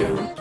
делают.